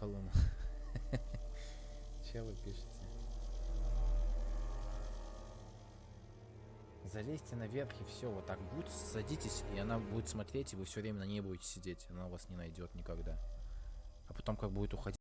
колонну. Че вы пишете? Залезьте наверх и все, вот так будет, садитесь, и она будет смотреть, и вы все время на ней будете сидеть, она вас не найдет никогда. А потом как будет уходить.